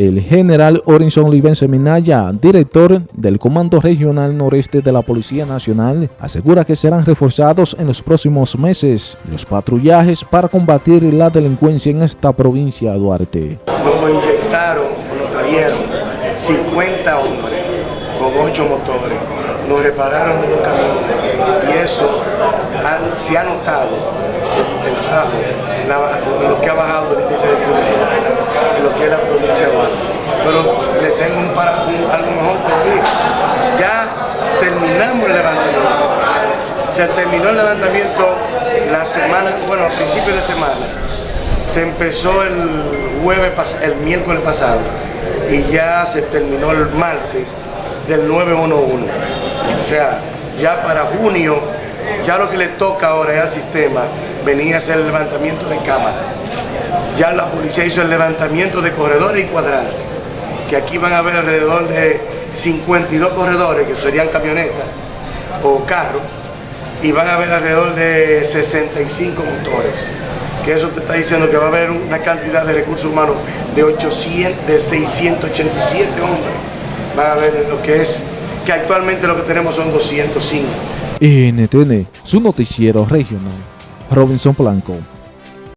El general Orinson Livense Minaya, director del Comando Regional Noreste de la Policía Nacional, asegura que serán reforzados en los próximos meses los patrullajes para combatir la delincuencia en esta provincia de Duarte. Nos inyectaron, nos trajeron 50 hombres con 8 motores, nos repararon en un camión y eso se ha notado el, bajo, lo que ha bajado el índice de criminalidad en lo que es la provincia de Duarte. Pero le tengo un, para, algo mejor todavía. Ya terminamos el levantamiento. Se terminó el levantamiento la semana, bueno, a principios de semana. Se empezó el jueves, el miércoles pasado y ya se terminó el martes del 911. O sea, ya para junio, ya lo que le toca ahora al sistema venir a hacer el levantamiento de cámara. Ya la policía hizo el levantamiento de corredores y cuadrantes, que aquí van a haber alrededor de 52 corredores, que serían camionetas o carros, y van a haber alrededor de 65 motores que eso te está diciendo que va a haber una cantidad de recursos humanos de, 800, de 687 hombres. Van a ver lo que es, que actualmente lo que tenemos son 205. NTN, su noticiero regional. Robinson Blanco.